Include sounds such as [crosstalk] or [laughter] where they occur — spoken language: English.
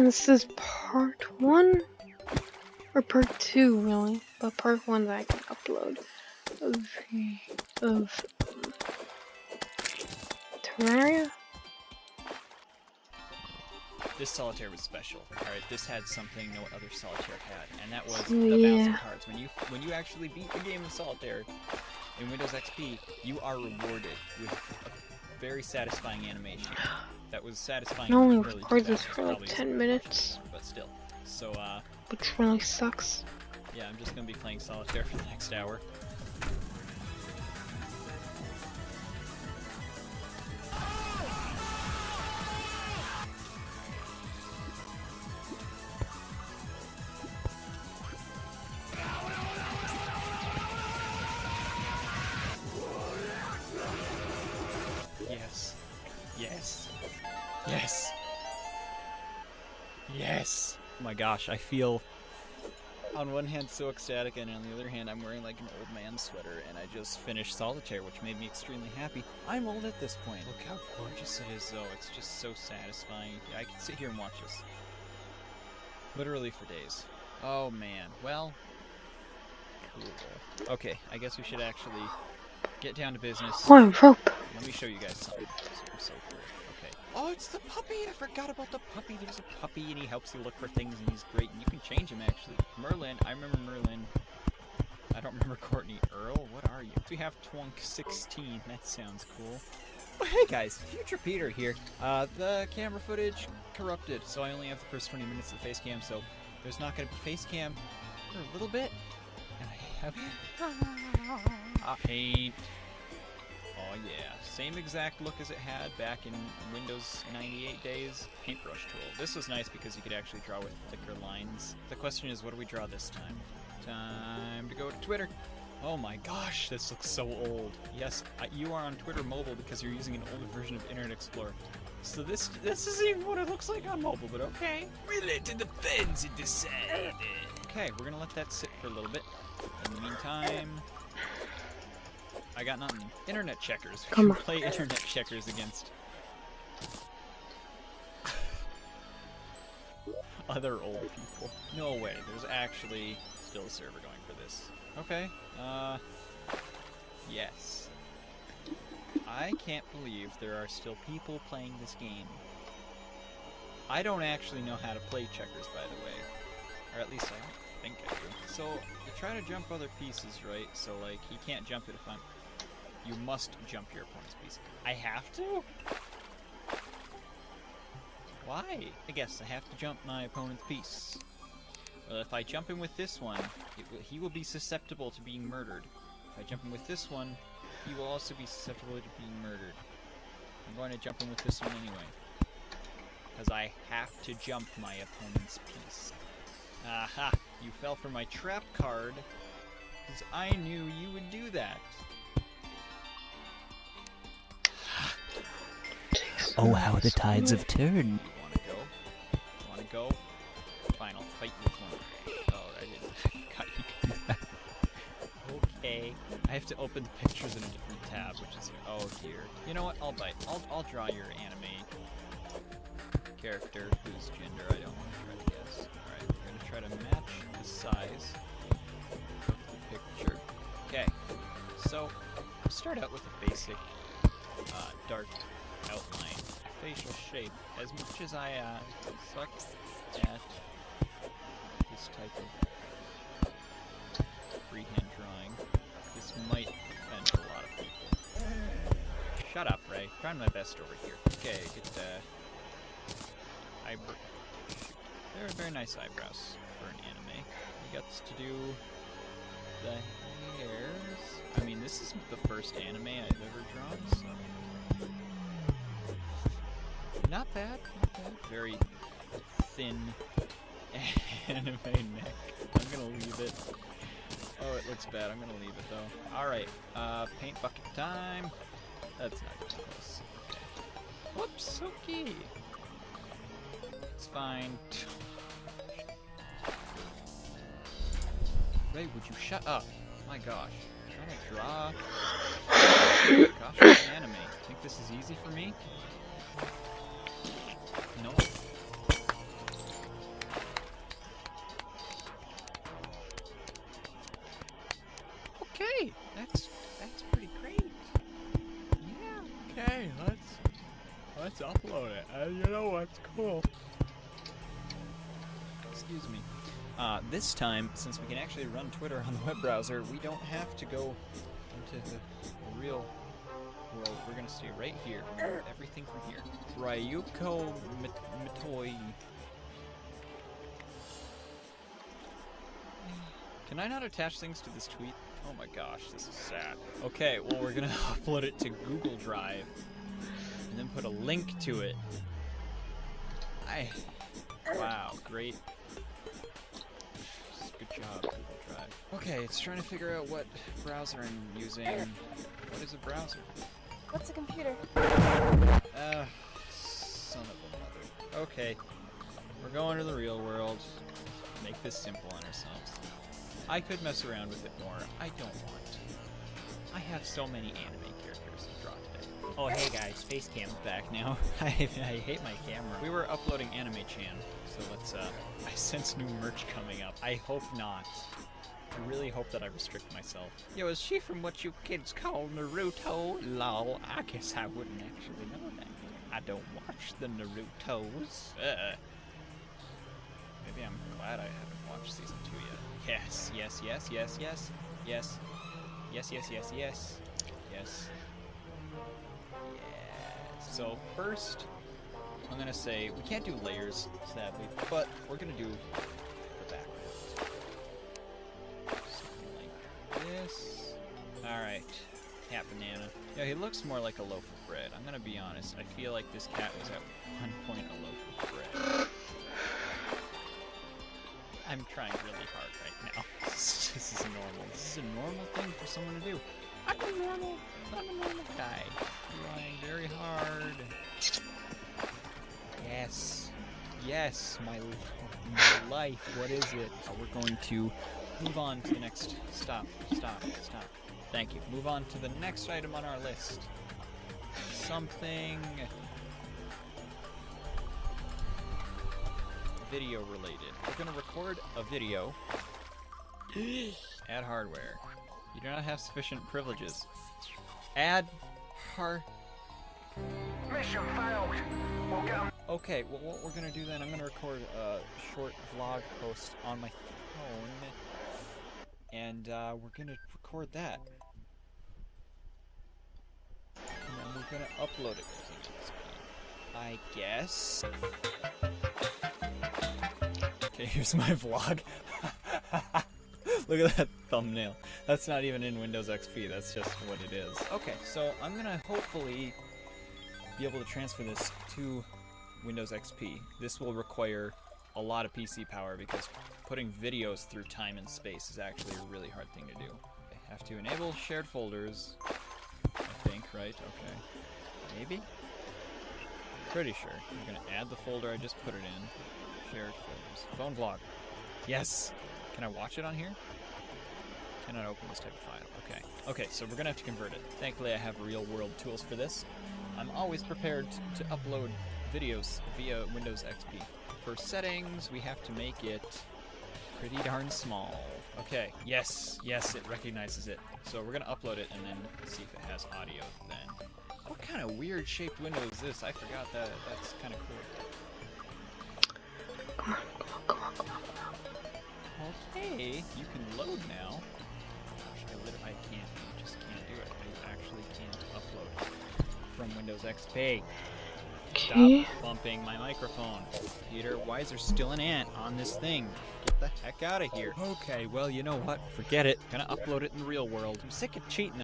And this is part one? Or part two, really. But part one that I can upload of, of um, Terraria. This solitaire was special. Alright, this had something no other solitaire had, and that was the Yeah. bouncing cards. When you when you actually beat the game of solitaire in Windows XP, you are rewarded with a very satisfying animation. That was satisfying. I only in the early record this for like 10 minutes, but still. So uh which really sucks. yeah, I'm just gonna be playing solitaire for the next hour. Gosh, I feel on one hand so ecstatic and on the other hand I'm wearing like an old man sweater and I just finished solitaire which made me extremely happy. I'm old at this point. Look how gorgeous it is though. It's just so satisfying. I could sit here and watch this. Literally for days. Oh man. Well, cool. Okay, I guess we should actually get down to business. Oh, rope. Let me show you guys something. So, so cool. Okay. Oh, it's the puppy! I forgot about the puppy. There's a puppy, and he helps you look for things, and he's great. And you can change him actually. Merlin, I remember Merlin. I don't remember [laughs] Courtney Earl. What are you? We have Twunk 16. That sounds cool. Oh, hey guys, Future Peter here. Uh, the camera footage corrupted, so I only have the first 20 minutes of the face cam. So there's not going to be face cam for a little bit. And I have [laughs] Ah, paint. Oh yeah, same exact look as it had back in Windows 98 days. Paintbrush tool. This was nice because you could actually draw with thicker lines. The question is, what do we draw this time? Time to go to Twitter. Oh my gosh, this looks so old. Yes, you are on Twitter mobile because you're using an older version of Internet Explorer. So this this isn't even what it looks like on mobile, but okay. We let the fence decide. Okay, we're gonna let that sit for a little bit. In the meantime, I got nothing. Internet checkers. We Come on. play internet checkers against [laughs] other old people. No way. There's actually still a server going for this. Okay. Uh. Yes. I can't believe there are still people playing this game. I don't actually know how to play checkers, by the way. Or at least I don't think I do. So, you try to jump other pieces, right? So, like, he can't jump it if I'm... You must jump your opponent's piece. I have to? Why? I guess I have to jump my opponent's piece. Well, if I jump him with this one, will, he will be susceptible to being murdered. If I jump him with this one, he will also be susceptible to being murdered. I'm going to jump him with this one anyway. Because I have to jump my opponent's piece. Aha! You fell for my trap card. Because I knew you would do that. Oh, how the tides have turned. Wanna go? Wanna go? I'll fight. Oh, I didn't. God, you can do that. Okay. I have to open the pictures in a different tab, which is here. oh dear. You know what? I'll bite. I'll I'll draw your anime character whose gender I don't want to try to guess. Alright, we're gonna try to match the size of the picture. Okay. So I'll start out with a basic uh, dark outline facial shape. As much as I uh, suck at this type of freehand drawing, this might offend a lot of people. Shut up, Ray. Trying my best over here. Okay, get the eyebrow. They're very nice eyebrows for an anime. He gets to do the hairs. I mean, this is the first anime I've ever drawn, so not bad, not bad. Very thin [laughs] anime neck. I'm gonna leave it. Oh, it looks bad. I'm gonna leave it though. Alright, uh, paint bucket time. That's not even close. Okay. Whoops, okay. It's fine. Ray, would you shut up? My gosh. I'm trying to draw. Gosh, anime. Think this is easy for me? It. You know what's cool? Excuse me. Uh, this time, since we can actually run Twitter on the web browser, we don't have to go into the, real world. We're gonna stay right here. Everything from here. Ryuko Mit- Mitoi. Can I not attach things to this tweet? Oh my gosh, this is sad. Okay, well we're gonna [laughs] upload it to Google Drive then put a link to it. I wow, great. Good job, Google Drive. Okay, it's trying to figure out what browser I'm using. What is a browser? What's a computer? Uh, son of a mother. Okay, we're going to the real world. Make this simple on ourselves. I could mess around with it more. I don't want to. I have so many anime characters to draw today. Oh, hey guys, Facecam's back now. [laughs] I, I hate my camera. We were uploading Anime Chan, so let's, uh, I [laughs] sense new merch coming up. I hope not. I really hope that I restrict myself. Yo, is she from what you kids call Naruto? Lol, I guess I wouldn't actually know that. I don't watch the Narutos. Uh, maybe I'm glad I haven't watched season two yet. Yes, yes, yes, yes, yes, yes, yes, yes, yes, yes, yes. So first, I'm gonna say we can't do layers, sadly, but we're gonna do the background. Something like this. All right, cat banana. Yeah, he looks more like a loaf of bread. I'm gonna be honest. I feel like this cat was at one point a loaf of bread. I'm trying really hard right now. [laughs] this is normal. This is a normal thing for someone to do. I'm a normal, I'm a normal guy. Trying very hard. Yes. Yes, my, my life. What is it? Uh, we're going to move on to the next. Stop, stop, stop. Thank you. Move on to the next item on our list. Something video related. We're gonna record a video. [gasps] Add hardware. You do not have sufficient privileges. Add har. Mission failed. We'll get Okay, well, what we're gonna do then, I'm gonna record a short vlog post on my phone, and uh, we're gonna record that. And then we're gonna upload it. I guess. Okay, [laughs] here's my vlog. [laughs] Look at that thumbnail. That's not even in Windows XP, that's just what it is. Okay, so I'm gonna hopefully be able to transfer this to Windows XP. This will require a lot of PC power because putting videos through time and space is actually a really hard thing to do. I have to enable shared folders, I think, right? Okay. Maybe? Pretty sure. I'm gonna add the folder I just put it in. Shared folders. Phone vlog. Yes! Can I watch it on here? Cannot open this type of file. Okay. Okay, so we're gonna have to convert it. Thankfully I have real world tools for this. I'm always prepared to upload videos via Windows XP. For settings, we have to make it pretty darn small. Okay, yes, yes, it recognizes it. So we're gonna upload it and then see if it has audio then. What kind of weird shaped window is this? I forgot that. That's kind of cool. Come on, come on, come on, come on. Okay, you can load now. Windows XP. Okay. Stop bumping my microphone. Peter, why is there still an ant on this thing? Get the heck out of here. Okay, well, you know what? Forget it. Gonna upload it in the real world. I'm sick of cheating.